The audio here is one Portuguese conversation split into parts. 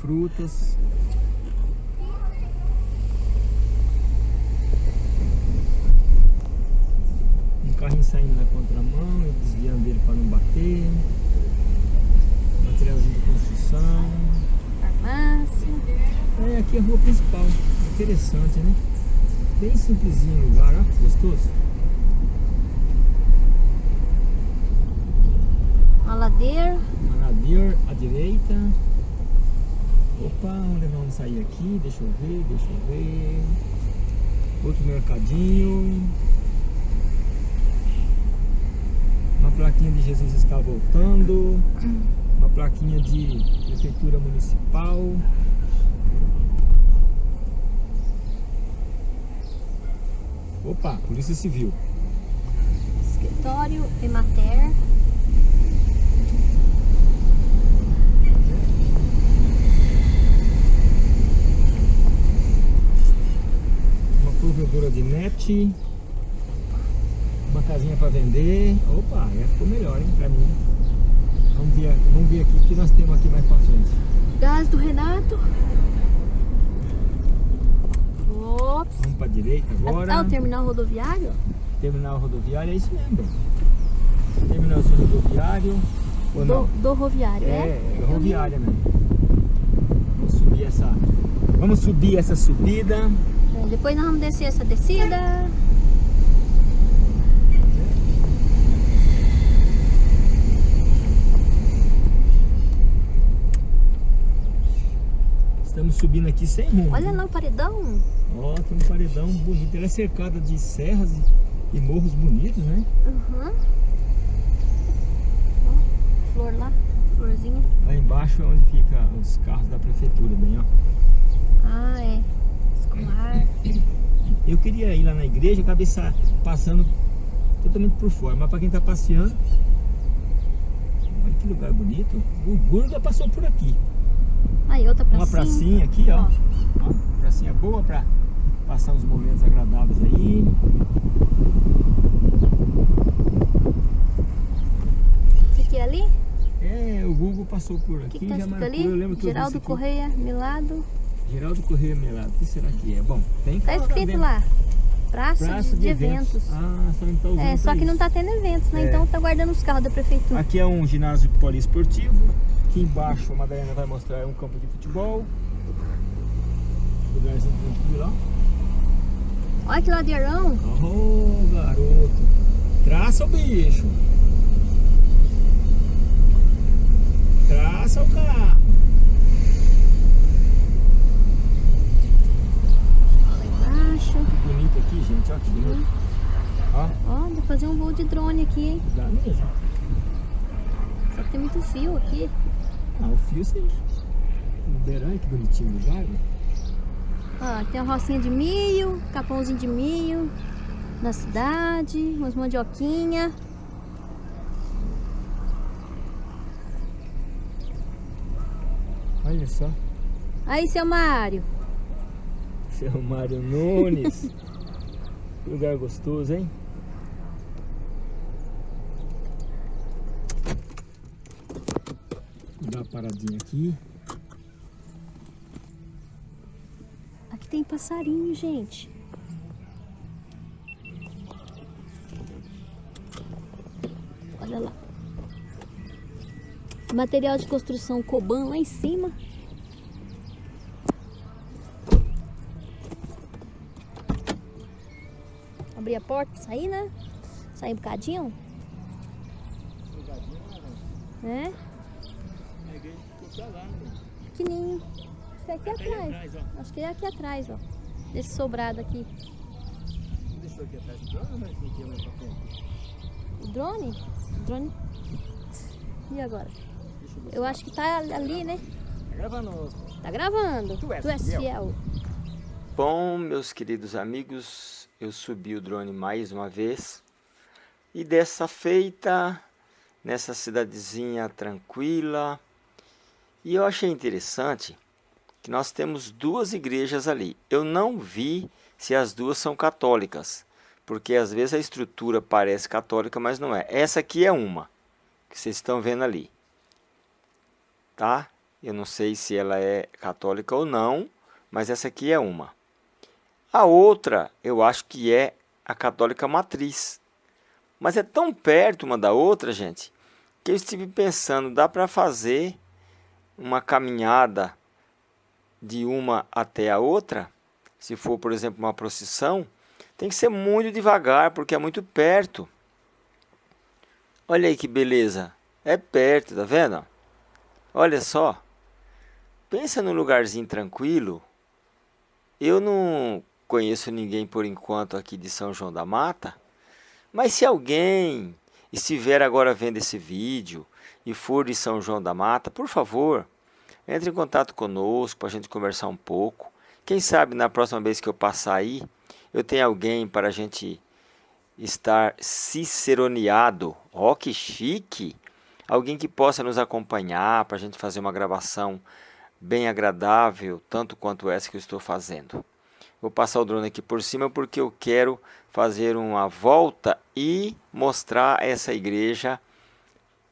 frutas. Um carrinho saindo na contramão e desviando dele para não bater. Materialzinho de construção. Farmácia. É, aqui é a rua principal. Interessante, né? Bem simplesinho o lugar, ó, gostoso. Uma ladeira. Manadir à direita. Opa, onde vamos sair aqui? Deixa eu ver, deixa eu ver. Outro mercadinho. Uma plaquinha de Jesus está voltando. Uma plaquinha de prefeitura municipal. Opa, Polícia Civil. Escritório Emater. Provedora de net. Uma casinha para vender. Opa, já ficou melhor, hein, pra mim. Vamos ver, vamos ver aqui o que nós temos aqui mais pra frente. Gás do Renato. Ops. Vamos pra direita agora. Ah, o terminal rodoviário? Terminal rodoviário, é isso mesmo. Terminalzinho rodoviário. Ou não? Do, do roviário, É, é? é rodoviária mesmo. Vamos subir essa. Vamos subir essa subida. Depois nós vamos descer essa descida. Estamos subindo aqui sem rumo. Olha lá o paredão. Ó, tem um paredão bonito. Ela é cercada de serras e, e morros bonitos, né? Uhum. Ó, flor lá, florzinha. Lá embaixo é onde fica os carros da prefeitura, bem, ó. Ah, é. Escolar. Eu queria ir lá na igreja, acabei sa- passando totalmente por fora. Mas pra quem tá passeando, olha que lugar bonito. O Gurga passou por aqui. Aí, outra pracinha. Uma pracinha aqui, ó. ó. Pracinha boa pra passar uns momentos agradáveis aí. Esse aqui é ali? É, o Google passou por O aqui, que, que tá já escrito marcou. ali? Lembro que Geraldo. Correia, Milado. Geraldo Correia Melado. O que será que é? Bom, tem Tá carro escrito dentro. lá. Praça, Praça de, de eventos. Ah, só não tá usando É, só que não isso. tá tendo eventos, né? É. Então tá guardando os carros da prefeitura. Aqui é um ginásio poliesportivo. Aqui embaixo a Madalena vai mostrar um campo de futebol. Lugarzinho tranquilo, ó. Olha que ladeirão. Oh, garoto. Traça o bicho. Traça o carro. Lá embaixo. Que bonito bonito. Ó, Ó, pra fazer um voo de drone aqui, hein? dá mesmo. Só que tem muito fio aqui. Ah, o fio sim. Ribeirão, que bonitinho o lugar. né? Ó, tem uma rocinha de milho, capãozinho de milho na cidade, umas mandioquinha. Olha só. Aí, seu Mário. Seu Mário Nunes. Que lugar gostoso, hein? Vou dar uma paradinha aqui. Aqui tem passarinho, gente. Olha lá. Material de construção Coban lá em cima. A porta pra sair, né? Sair um bocadinho. É? A igreja ficou pra lá, né? Pequenininho. Isso aqui atrás. ó. Acho que é aqui atrás, ó. Desse sobrado aqui. Deixou aqui atrás do drone, mas não tinha mais pra frente. O drone? O drone. E agora? Eu. Eu acho que tá ali, né? Tá gravando. Tá gravando. Tu és fiel. fiel. Bom, meus queridos amigos, eu subi o drone mais uma vez e dessa feita nessa cidadezinha tranquila. E eu achei interessante que nós temos duas igrejas ali. Eu não vi se as duas são católicas, porque às vezes a estrutura parece católica, mas não é. Essa aqui é uma, que vocês estão vendo ali. Tá? Eu não sei se ela é católica ou não, mas essa aqui é uma. A outra, eu acho que é a católica matriz. Mas é tão perto uma da outra, gente, que eu estive pensando, dá para fazer uma caminhada de uma até a outra? Se for, por exemplo, uma procissão, tem que ser muito devagar, porque é muito perto. Olha aí que beleza. É perto, tá vendo? Olha só. Pensa num lugarzinho tranquilo. Eu não conheço ninguém por enquanto aqui de São João da Mata, mas se alguém estiver agora vendo esse vídeo e for de São João da Mata, por favor, entre em contato conosco para a gente conversar um pouco. Quem sabe na próxima vez que eu passar aí, eu tenho alguém para a gente estar ciceroneado. Ó, que chique! Alguém que possa nos acompanhar para a gente fazer uma gravação bem agradável, tanto quanto essa que eu estou fazendo. Vou passar o drone aqui por cima porque eu quero fazer uma volta e mostrar essa igreja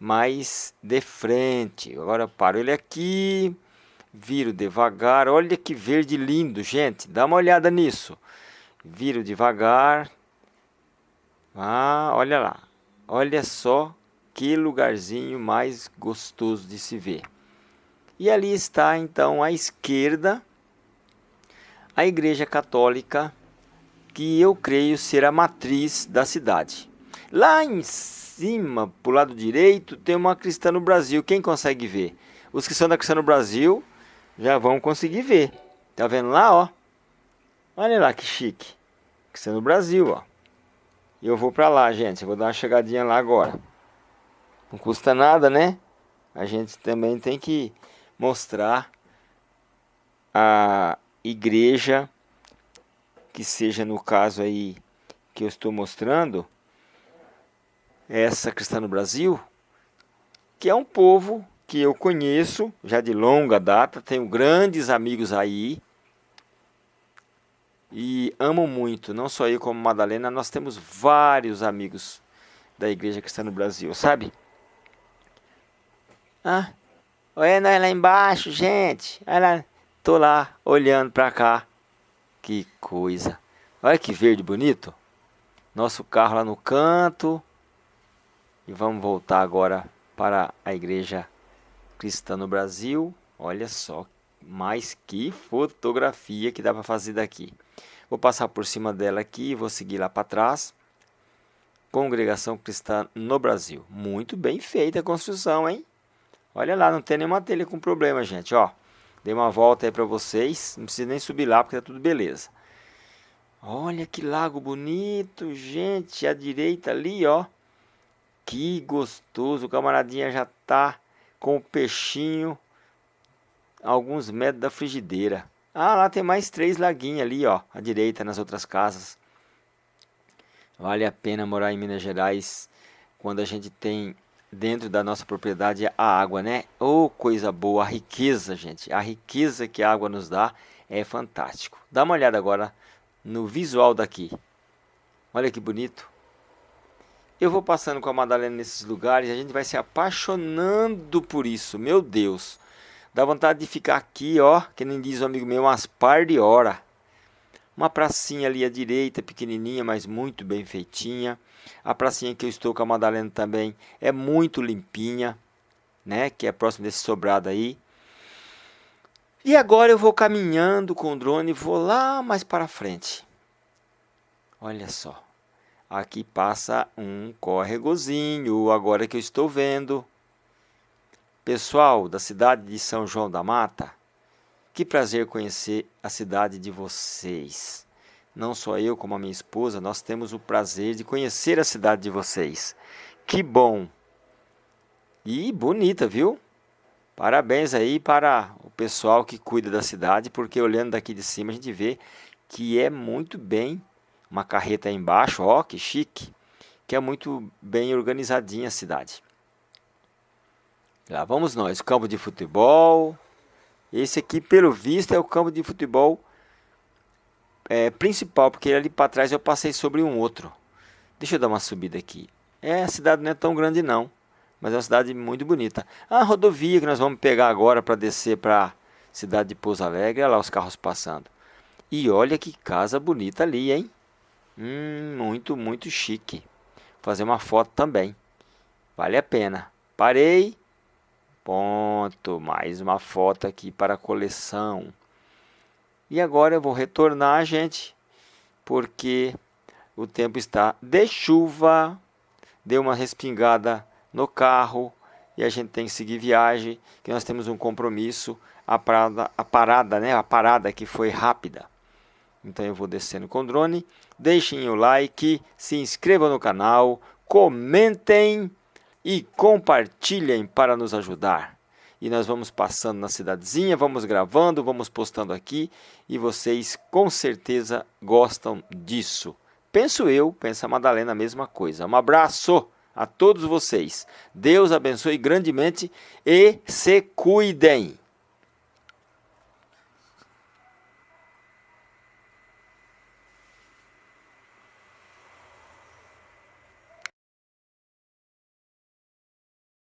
mais de frente. Agora paro ele aqui, viro devagar. Olha que verde lindo, gente. Dá uma olhada nisso. Viro devagar. Ah, olha lá. Olha só que lugarzinho mais gostoso de se ver. E ali está então à esquerda a Igreja Católica, que eu creio ser a matriz da cidade. Lá em cima, para o lado direito, tem uma Cristã no Brasil. Quem consegue ver? Os que são da Cristã no Brasil já vão conseguir ver. Tá vendo lá, ó? Olha lá que chique. Cristã no Brasil, ó. Eu vou para lá, gente. Eu vou dar uma chegadinha lá agora. Não custa nada, né? A gente também tem que mostrar a, igreja, que seja no caso aí que eu estou mostrando, essa cristã no Brasil, que é um povo que eu conheço já de longa data, tenho grandes amigos aí e amo muito, não só eu como Madalena, nós temos vários amigos da igreja cristã no Brasil, sabe? Ah, olha lá embaixo, gente, olha lá. Tô lá olhando para cá. Que coisa. Olha que verde bonito. Nosso carro lá no canto. E vamos voltar agora para a igreja cristã no Brasil. Olha só, mais que fotografia que dá para fazer daqui. Vou passar por cima dela aqui e vou seguir lá para trás. Congregação Cristã no Brasil. Muito bem feita a construção, hein? Olha lá, não tem nenhuma telha com problema, gente, ó. Dei uma volta aí para vocês. Não precisa nem subir lá porque tá tudo beleza. Olha que lago bonito, gente. À direita ali, ó. Que gostoso. O camaradinha já tá com o peixinho. Alguns metros da frigideira. Ah, lá tem mais três laguinhos ali, ó. À direita, nas outras casas. Vale a pena morar em Minas Gerais quando a gente tem dentro da nossa propriedade a água, né? Oh, coisa boa, a riqueza, gente. A riqueza que a água nos dá é fantástico. Dá uma olhada agora no visual daqui. Olha que bonito. Eu vou passando com a Madalena nesses lugares a gente vai se apaixonando por isso. Meu Deus. Dá vontade de ficar aqui, ó, que nem diz o amigo meu, umas par de hora. Uma pracinha ali à direita, pequenininha, mas muito bem feitinha. A pracinha que eu estou com a Madalena também é muito limpinha, né? Que é próximo desse sobrado aí. E agora eu vou caminhando com o drone e vou lá mais para frente. Olha só. Aqui passa um córregozinho, agora que eu estou vendo. Pessoal da cidade de São João da Mata, que prazer conhecer a cidade de vocês. Não só eu, como a minha esposa, nós temos o prazer de conhecer a cidade de vocês. Que bom! E bonita, viu? Parabéns aí para o pessoal que cuida da cidade, porque olhando daqui de cima a gente vê que é muito bem. Uma carreta aí embaixo, ó, que chique. Que é muito bem organizadinha a cidade. Lá vamos nós, campo de futebol, Esse aqui, pelo visto, é o campo de futebol é, principal, porque ali para trás eu passei sobre um outro. Deixa eu dar uma subida aqui. É, a cidade não é tão grande não, mas é uma cidade muito bonita. A rodovia que nós vamos pegar agora para descer para a cidade de Pouso Alegre, olha lá os carros passando. E olha que casa bonita ali, hein? Hum, muito, muito chique. Vou fazer uma foto também. Vale a pena. Parei. Ponto. Mais uma foto aqui para a coleção. E agora eu vou retornar, gente, porque o tempo está de chuva. Deu uma respingada no carro e a gente tem que seguir viagem, que nós temos um compromisso. A parada, a parada, né? A parada que foi rápida. Então eu vou descendo com o drone. Deixem o like, se inscrevam no canal, comentem e compartilhem para nos ajudar. E nós vamos passando na cidadezinha, vamos gravando, vamos postando aqui e vocês com certeza gostam disso. Penso eu, pensa a Madalena a mesma coisa. Um abraço a todos vocês. Deus abençoe grandemente e se cuidem.